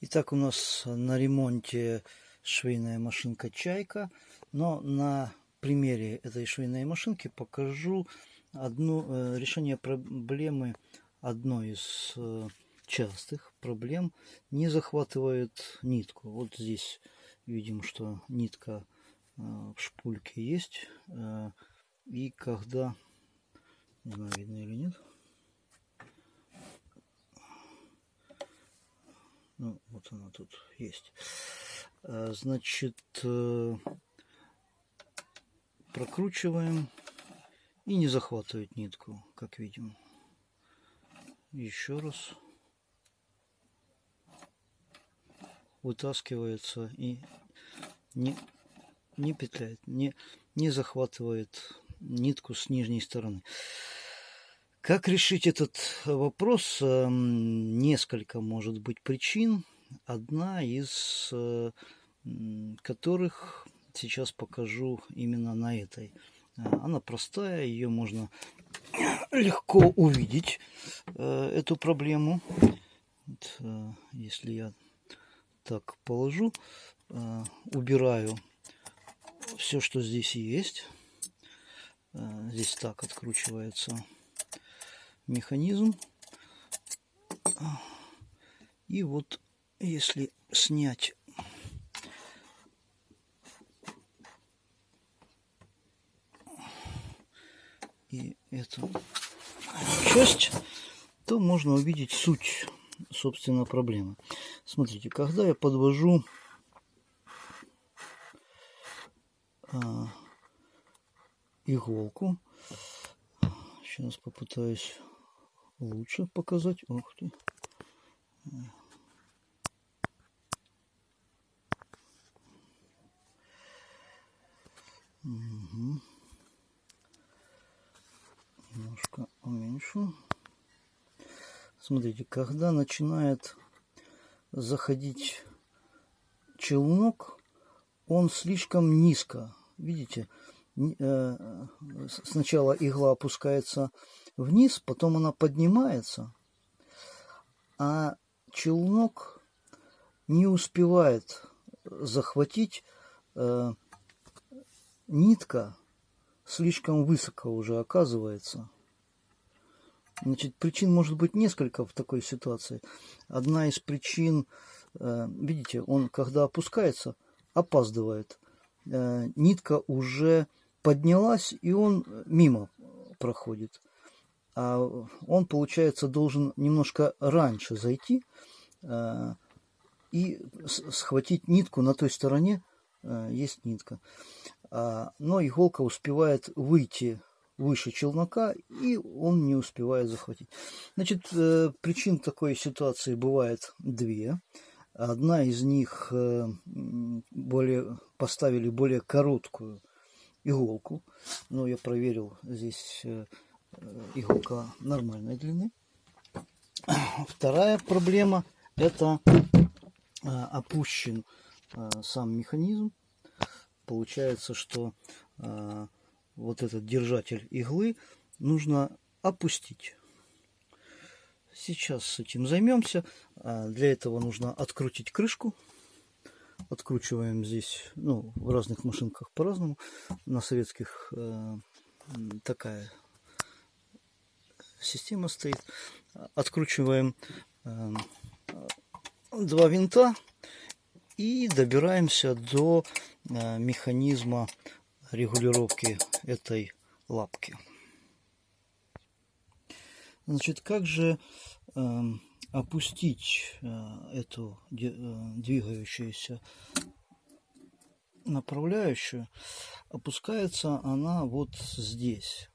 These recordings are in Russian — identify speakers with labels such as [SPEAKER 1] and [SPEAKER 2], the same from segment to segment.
[SPEAKER 1] Итак, у нас на ремонте швейная машинка «Чайка». Но на примере этой швейной машинки покажу одно, э, решение проблемы одной из э, частых проблем. Не захватывает нитку. Вот здесь видим, что нитка э, в шпульке есть. И когда, не знаю, видно или нет, Ну, вот она тут есть. А, значит, э, прокручиваем и не захватывает нитку, как видим. Еще раз. Вытаскивается и не, не петляет, не, не захватывает нитку с нижней стороны. Как решить этот вопрос? Эм, несколько может быть причин. Одна из э, которых сейчас покажу именно на этой. Э, она простая, ее можно легко увидеть, э, эту проблему. Вот, если я так положу, убираю все, что здесь есть. Здесь так откручивается механизм. И вот если снять и эту часть, то можно увидеть суть, собственно, проблемы. Смотрите, когда я подвожу а, иголку, сейчас попытаюсь лучше показать. Ух ты. Угу. Немножко уменьшу. Смотрите, когда начинает заходить челнок, он слишком низко. Видите, э, сначала игла опускается вниз, потом она поднимается, а челнок не успевает захватить э, нитка слишком высоко уже оказывается. Значит, причин может быть несколько в такой ситуации. Одна из причин, э, видите, он когда опускается, опаздывает. Э, нитка уже поднялась, и он мимо проходит он, получается, должен немножко раньше зайти э, и схватить нитку на той стороне, э, есть нитка. А, но иголка успевает выйти выше челнока, и он не успевает захватить. Значит, э, причин такой ситуации бывает две. Одна из них более, поставили более короткую иголку. Но я проверил здесь иголка нормальной длины. Вторая проблема это а, опущен а, сам механизм. Получается, что вот этот держатель иглы нужно опустить. Сейчас с этим займемся. Для этого нужно открутить крышку. Откручиваем здесь, ну, в разных машинках по-разному. На советских такая система стоит. Откручиваем э, два винта и добираемся до э, механизма регулировки этой лапки. Значит, как же э, опустить э, эту э, двигающуюся направляющую? Опускается она вот здесь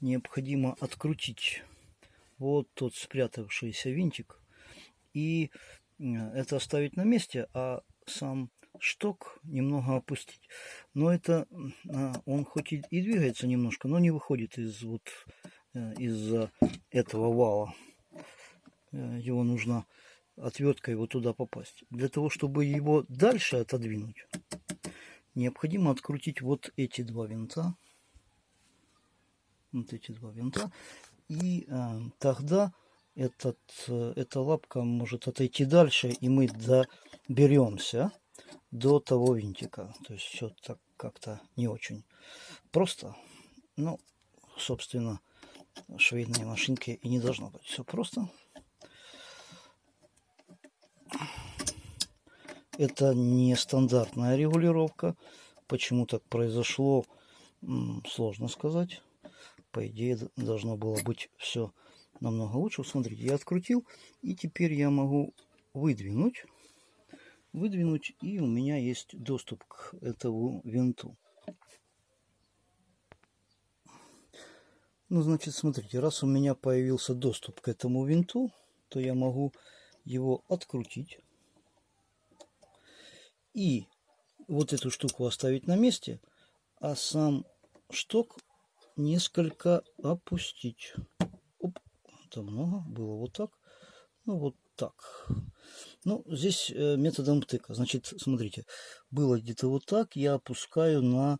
[SPEAKER 1] необходимо открутить вот тот спрятавшийся винтик и э, это оставить на месте, а сам шток немного опустить. Но это а, он хоть и, двигается немножко, но не выходит из вот э, из-за этого вала. Э, его нужно отверткой вот туда попасть. Для того, чтобы его дальше отодвинуть, необходимо открутить вот эти два винта вот эти два винта. И э, тогда этот, э, эта лапка может отойти дальше, и мы доберемся до того винтика. То есть все так как-то не очень просто. Ну, собственно, швейные машинки и не должно быть все просто. Это не стандартная регулировка. Почему так произошло, сложно сказать. По идее, должно было быть все намного лучше. Смотрите, я открутил, и теперь я могу выдвинуть. Выдвинуть, и у меня есть доступ к этому винту. Ну, значит, смотрите, раз у меня появился доступ к этому винту, то я могу его открутить. И вот эту штуку оставить на месте, а сам шток несколько опустить. Оп, это много, было вот так. Ну, вот так. Ну, здесь э, методом тыка. Значит, смотрите, было где-то вот так, я опускаю на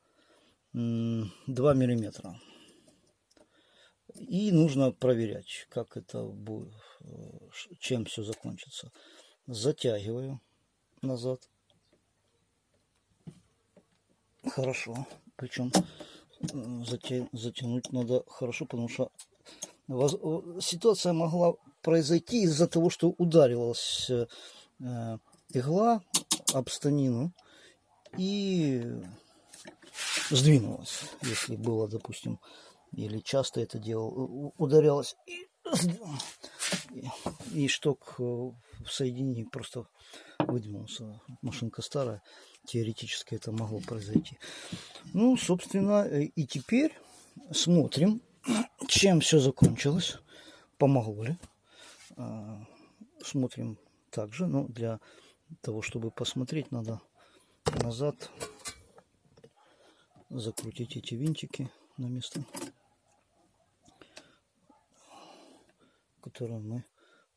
[SPEAKER 1] 2 миллиметра. И нужно проверять, как это будет, чем все закончится. Затягиваю назад. Хорошо. Причем затянуть надо хорошо, потому что ситуация могла произойти из-за того, что ударилась э, игла об станину и сдвинулась, если было, допустим, или часто это делал, ударялась и, и шток э, в соединении просто выдвинулся. Машинка старая, теоретически это могло произойти. Ну, собственно, э, и теперь смотрим, чем все закончилось, помогло ли. А, смотрим также, но для того, чтобы посмотреть, надо назад закрутить эти винтики на место, которые мы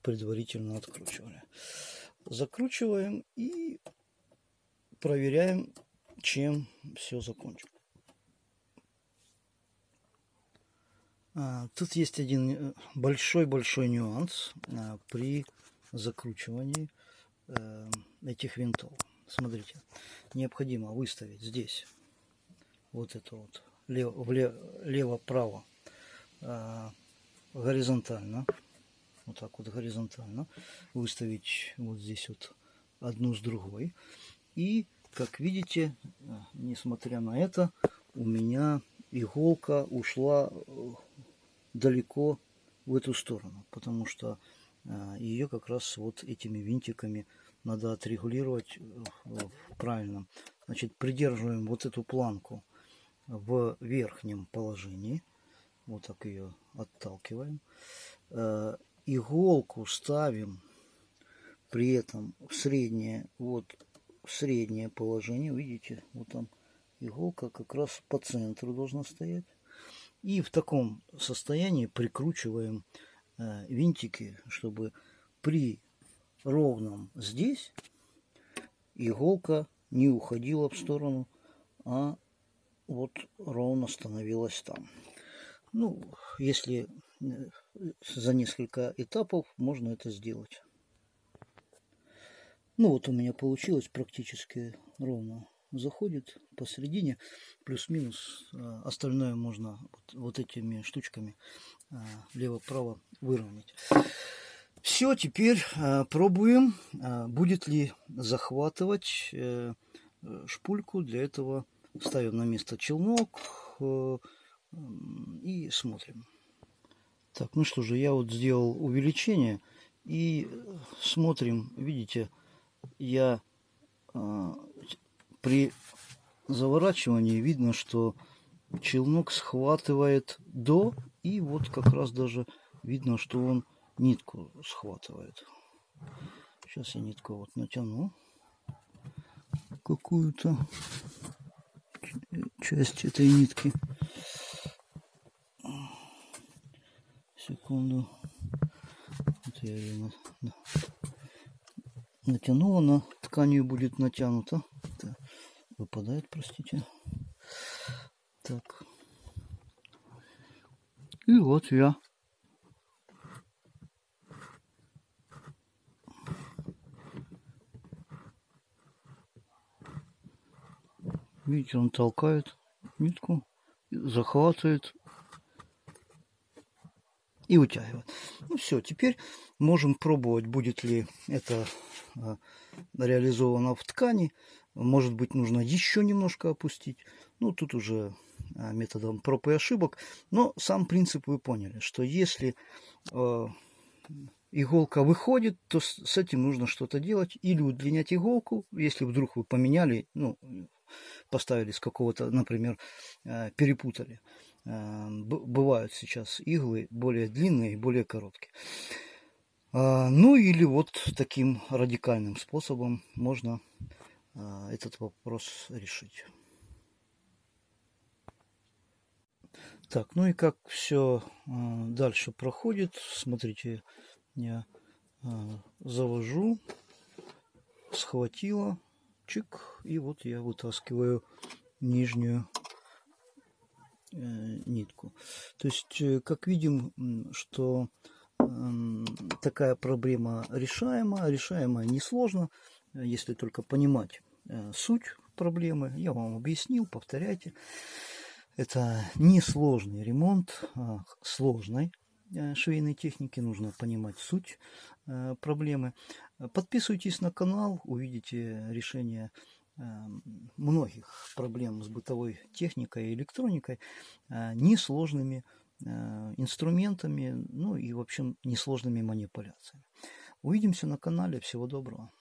[SPEAKER 1] предварительно откручивали. Закручиваем и проверяем, чем все закончим. А, тут есть один большой-большой э, нюанс а, при закручивании э, этих винтов. Смотрите, необходимо выставить здесь вот это вот лево-право а, горизонтально, вот так вот горизонтально, выставить вот здесь вот одну с другой. И, как видите, несмотря на это, у меня иголка ушла э, далеко в эту сторону, потому что э, ее как раз вот этими винтиками надо отрегулировать э, правильно. Значит, придерживаем вот эту планку в верхнем положении. Вот так ее отталкиваем. Иголку ставим при этом в среднее, вот в среднее положение. Видите, вот там иголка как раз по центру должна стоять. И в таком состоянии прикручиваем э, винтики, чтобы при ровном здесь иголка не уходила в сторону, а вот ровно становилась там. Ну, если за несколько этапов можно это сделать. Ну вот у меня получилось практически ровно заходит посередине, плюс-минус. А, остальное можно вот, вот этими штучками а, лево-право выровнять. Все, теперь пробуем, будет ли захватывать э, шпульку. Для этого ставим на место челнок э, и смотрим. Так, ну что же, я вот сделал увеличение и смотрим, видите, я при заворачивании видно, что челнок схватывает до, и вот как раз даже видно, что он нитку схватывает. Сейчас я нитку вот натяну какую-то часть этой нитки. секунду. Вот я ее на... натянула, она тканью будет натянута. Это выпадает, простите. Так. И вот я. Видите, он толкает нитку, захватывает и утягивает. Ну все, теперь можем пробовать, будет ли это а, реализовано в ткани. Может быть, нужно еще немножко опустить. Ну, тут уже а, методом проб и ошибок. Но сам принцип вы поняли, что если э, иголка выходит, то с, этим нужно что-то делать. Или удлинять иголку, если вдруг вы поменяли, ну, поставили с какого-то, например, перепутали. Бывают сейчас иглы более длинные и более короткие. А, ну или вот таким радикальным способом можно а, этот вопрос решить. Так, ну и как все а, дальше проходит, смотрите, я завожу, схватила, чик, и вот я вытаскиваю нижнюю нитку. То есть, э, как видим, что такая проблема решаема, решаемая несложно, если только понимать э, суть проблемы. Я вам объяснил, повторяйте. Это несложный ремонт а сложной э, швейной техники, нужно понимать суть э, проблемы. Подписывайтесь на канал, увидите решение многих проблем с бытовой техникой и электроникой несложными Э, инструментами, ну и, в общем, несложными манипуляциями. Увидимся на канале. Всего доброго.